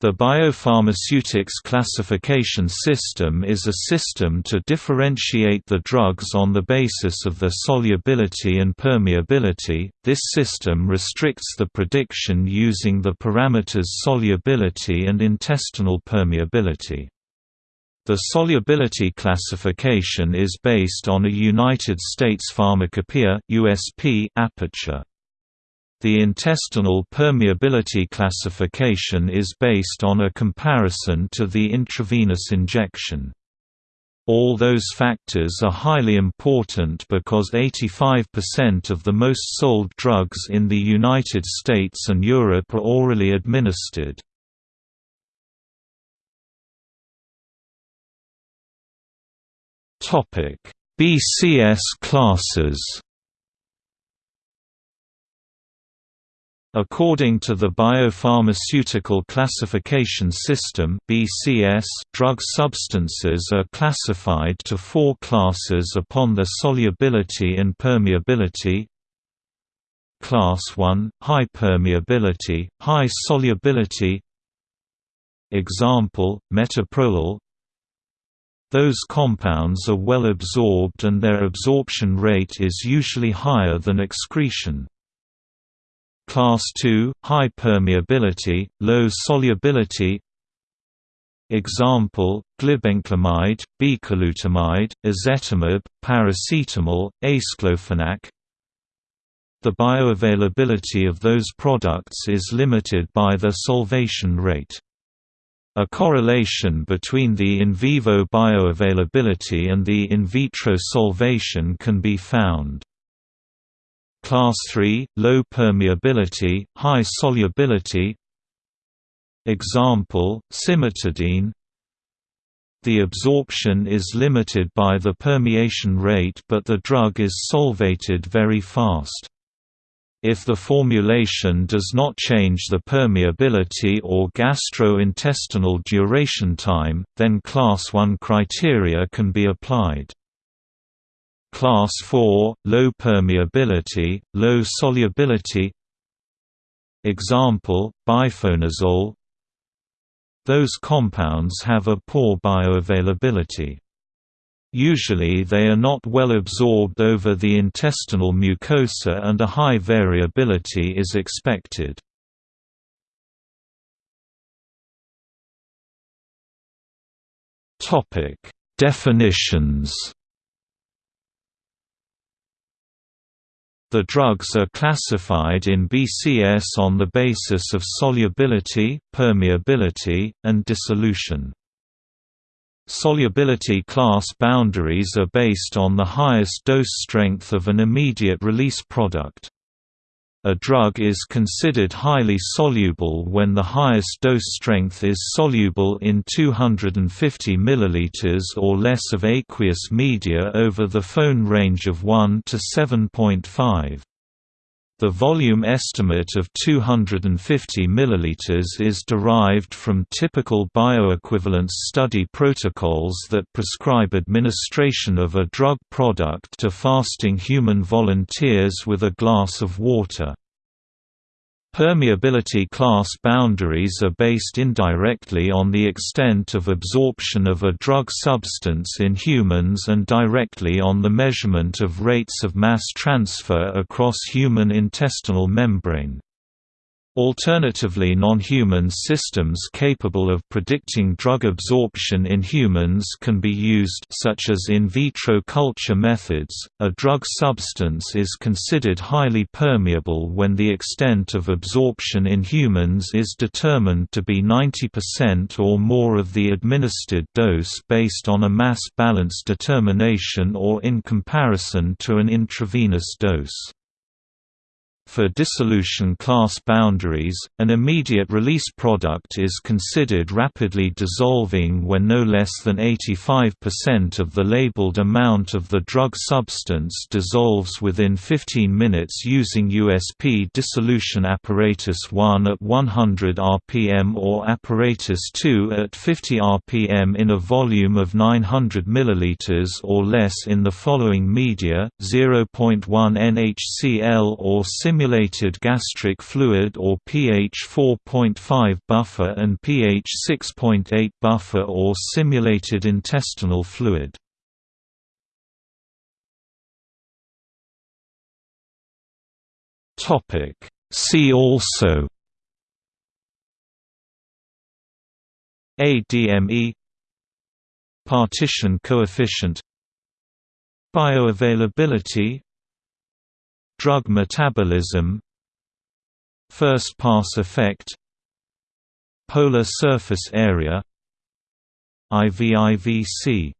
The biopharmaceutics classification system is a system to differentiate the drugs on the basis of their solubility and permeability. This system restricts the prediction using the parameters solubility and intestinal permeability. The solubility classification is based on a United States Pharmacopoeia (USP) aperture. The intestinal permeability classification is based on a comparison to the intravenous injection. All those factors are highly important because 85% of the most sold drugs in the United States and Europe are orally administered. BCS classes According to the Biopharmaceutical Classification System (BCS), drug substances are classified to four classes upon their solubility and permeability. Class 1 high permeability, high solubility. Example: metoprolol. Those compounds are well absorbed and their absorption rate is usually higher than excretion. Class II – high permeability, low solubility Example, glibenclamide, bicalutamide, ezetimibe, paracetamol, aceclofenac The bioavailability of those products is limited by their solvation rate. A correlation between the in vivo bioavailability and the in vitro solvation can be found. Class 3 – low permeability, high solubility Example, cimetidine The absorption is limited by the permeation rate but the drug is solvated very fast. If the formulation does not change the permeability or gastrointestinal duration time, then Class 1 criteria can be applied. Class 4 – low permeability, low solubility Example, bifonazole Those compounds have a poor bioavailability. Usually they are not well absorbed over the intestinal mucosa and a high variability is expected. Definitions The drugs are classified in BCS on the basis of solubility, permeability, and dissolution. Solubility class boundaries are based on the highest dose strength of an immediate release product. A drug is considered highly soluble when the highest dose strength is soluble in 250 ml or less of aqueous media over the pH range of 1 to 7.5. The volume estimate of 250 ml is derived from typical bioequivalence study protocols that prescribe administration of a drug product to fasting human volunteers with a glass of water. Permeability class boundaries are based indirectly on the extent of absorption of a drug substance in humans and directly on the measurement of rates of mass transfer across human intestinal membrane. Alternatively non-human systems capable of predicting drug absorption in humans can be used such as in vitro culture methods. A drug substance is considered highly permeable when the extent of absorption in humans is determined to be 90% or more of the administered dose based on a mass balance determination or in comparison to an intravenous dose. For dissolution class boundaries, an immediate release product is considered rapidly dissolving when no less than 85% of the labeled amount of the drug substance dissolves within 15 minutes using USP dissolution apparatus 1 at 100 rpm or apparatus 2 at 50 rpm in a volume of 900 ml or less in the following media, 0.1 NHCl or sim simulated gastric fluid or pH 4.5 buffer and pH 6.8 buffer or simulated intestinal fluid. See also ADME Partition coefficient Bioavailability Drug metabolism First-pass effect Polar surface area IVIVC